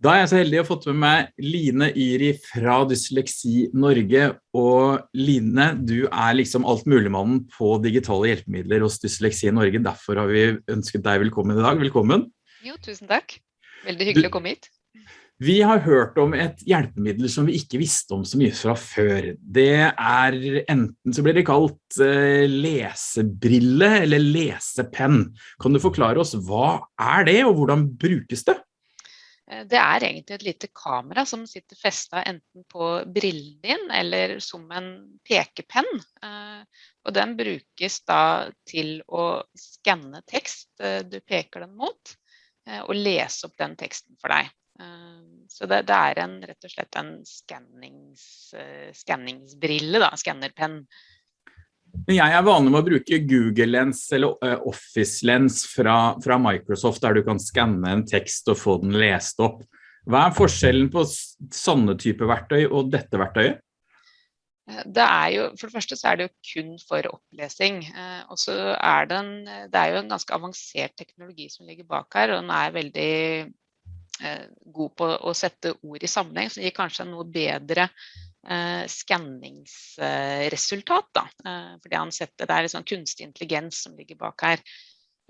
Da er jeg så heldig å ha fått med meg Line Yri fra Dysleksi Norge, og Line, du er liksom alt muligmannen på digitale hjelpemidler hos Dysleksi Norge, derfor har vi ønsket deg velkommen i dag. Velkommen. Jo, tusen takk. Veldig hyggelig du, å komme hit. Vi har hørt om et hjelpemiddel som vi ikke visste om så mye fra før. Det er enten så blir det kalt uh, lesebrille eller lesepenn. Kan du forklare oss hva er det og hvordan brukes det? Eh, det er egentlig et lite kamera som sitter festet enten på brillen din eller som en pekepenn. Eh, og den brukes da til å skanne tekst eh, du peker den mot, og lese opp den teksten for deg. Så det, det er en, rett og slett en skanningsbrille, da, skannerpenn. Men jeg er vanlig med å bruke Google Lens eller eh, Office Lens fra, fra, Microsoft, der du kan skanne en tekst og få den lest opp. Hva er forskjellen på sånne type verktøy og dette verktøyet? Eh, det er jo, for det første så er det jo kun for opplesing. Eh, og så er det, en, det er jo en ganske avansert teknologi som ligger bak her, og den er veldig god på å sette ord i sammenheng, som gir kanskje en noe bedre eh, skanningsresultat. Eh, fordi han setter, det er liksom kunstig intelligens som ligger bak her.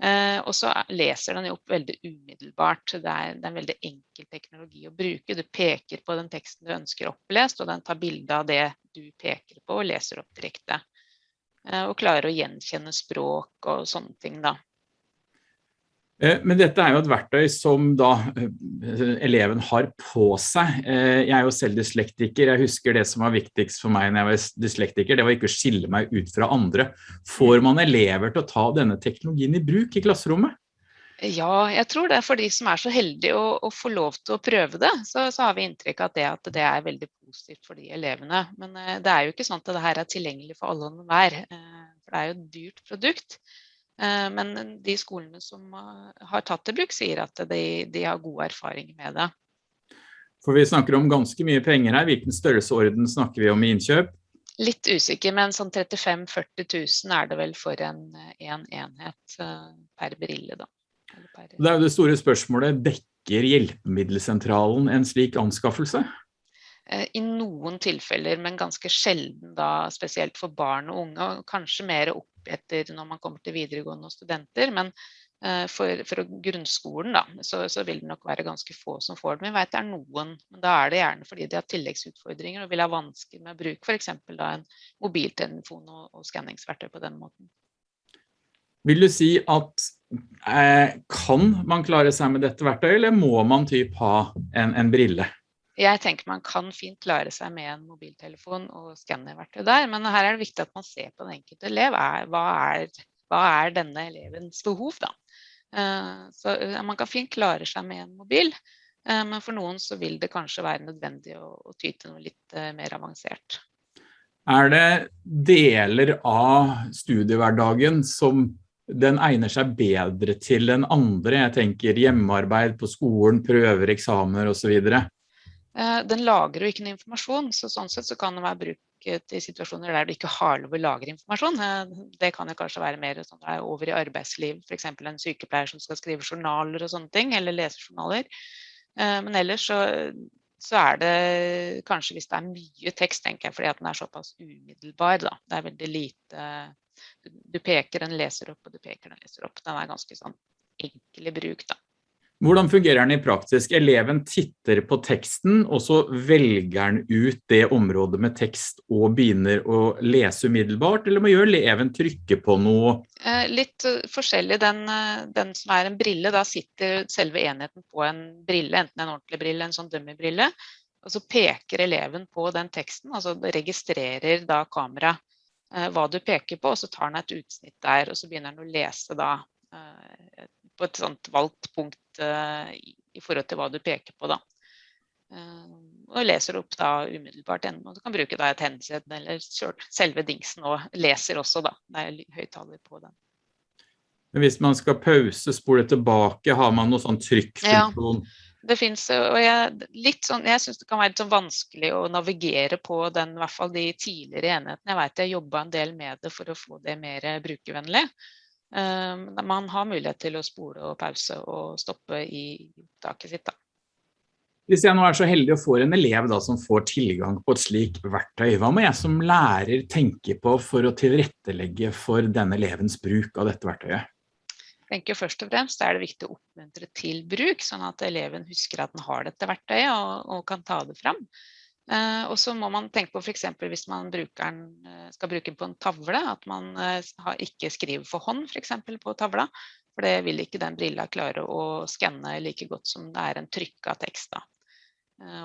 Eh, og så leser den jo opp veldig umiddelbart. Det er, det er, en veldig enkel teknologi å bruke. Du peker på den teksten du ønsker opplest, og den tar bilde av det du peker på og leser opp direkte. Eh, og klarer å gjenkjenne språk og sånne ting da. Eh, men dette er jo et verktøy som da eh, eleven har på seg. Eh, jeg er jo selv dyslektiker. Jeg husker det som var viktigst for meg når jeg var dyslektiker, det var ikke å skille meg ut fra andre. Får man elever til å ta denne teknologien i bruk i klasserommet? Ja, jeg tror det er for de som er så heldige å, å få lov til å prøve det, så, så har vi inntrykk av det at det er veldig positivt for de elevene. Men det er jo ikke sånn at det her er tilgjengelig for alle og enhver, for det er jo et dyrt produkt. Eh, men de skolene som eh, har tatt det bruk, sier at de, de har god erfaring med det. For vi snakker om ganske mye penger her. Hvilken størrelseorden snakker vi om i innkjøp? Litt usikker, men sånn 35 40 000 er det vel for en, en enhet eh, per brille. Da. Per... Det er jo det store spørsmålet. Dekker hjelpemiddelsentralen en slik anskaffelse? I noen tilfeller, men ganske sjelden da, spesielt for barn og unge, og kanskje mer opp etter når man kommer til videregående og studenter. Men uh, for, for, grunnskolen da, så, så, vil det nok være ganske få som får det. Vi vet det er noen, men da er det gjerne fordi de har tilleggsutfordringer og vil ha vansker med å bruke f.eks. en mobiltelefon og, og skanningsverktøy på den måten. Vil du si at eh, kan man klare seg med dette verktøyet, eller må man typ ha en, en brille? Jeg tenker man kan fint klare seg med en mobiltelefon og skannerverktøy der, men her er det viktig at man ser på den enkelte elev. hva, er, hva er denne elevens behov, da? Eh, så eh, man kan fint klare seg med en mobil, eh, men for noen så vil det kanskje være nødvendig å, å ty til noe litt mer avansert. Er det deler av studiehverdagen som den egner seg bedre til enn andre? Jeg tenker hjemmearbeid på skolen, prøver, eksamener osv. Eh, den lagrer jo ikke noe informasjon, så sånn sett så kan den være brukt i situasjoner der du ikke har lov å lagre informasjon. Eh, det kan jo kanskje være mer sånn er over i arbeidsliv, f.eks. en sykepleier som skal skrive journaler og sånne ting, eller lese journaler. Eh, men ellers så, så, er det kanskje hvis det er mye tekst, tenker jeg, fordi at den er såpass umiddelbar. Da. Det er veldig lite Du peker, den leser opp, og du peker, den leser opp. Den er ganske sånn enkel i bruk, da. Hvordan fungerer den i praktisk? Eleven titter på teksten, og så velger den ut det området med tekst og begynner å lese umiddelbart, eller må gjøre eleven trykke på noe? Eh, litt eh, forskjellig. Den, eh, den, som er en brille, da sitter selve enheten på en brille, enten en ordentlig brille, en sånn dummy-brille, og så peker eleven på den teksten, altså registrerer da kameraet hva du peker på, og så tar den et utsnitt der, og så begynner den å lese da på et sånt valgt punkt uh, i, forhold til hva du peker på. da. Uh, og leser opp da umiddelbart. Og du kan bruke da et headset eller selve dingsen og leser også. da. Det er høyttaler på den. Men hvis man skal pause, spole tilbake, har man noe sånn trykkfunksjon? Ja. Det finnes, og jeg, litt sånn, jeg synes det kan være litt sånn vanskelig å navigere på den, i hvert fall de tidligere enhetene. Jeg vet jeg jobba en del med det for å få det mer brukervennlig. Ehm, man har mulighet til å spole og pause og stoppe i opptaket sitt. Da. Hvis jeg nå er så heldig å få en elev da, som får tilgang på et slikt verktøy, hva må jeg som lærer tenke på for å tilrettelegge for denne elevens bruk av dette verktøyet? Jeg tenker først og fremst er det viktig å oppmuntre til bruk, sånn at eleven husker at den har dette verktøyet og, og kan ta det fram. Eh, og så må man tenke på f.eks. hvis man den, eh, skal bruke den på en tavle, at man eh, ikke skriver for hånd f.eks. på tavla. For det vil ikke den brilla klare å skanne like godt som det er en trykka tekst. da.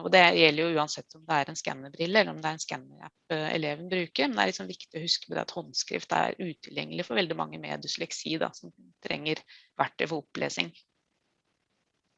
Og det gjelder jo uansett om det er en skannebrille eller om det er en skannerapp eleven bruker. Men det er liksom viktig å huske på at håndskrift er utilgjengelig for veldig mange med dysleksi da, som trenger verktøy for opplesing.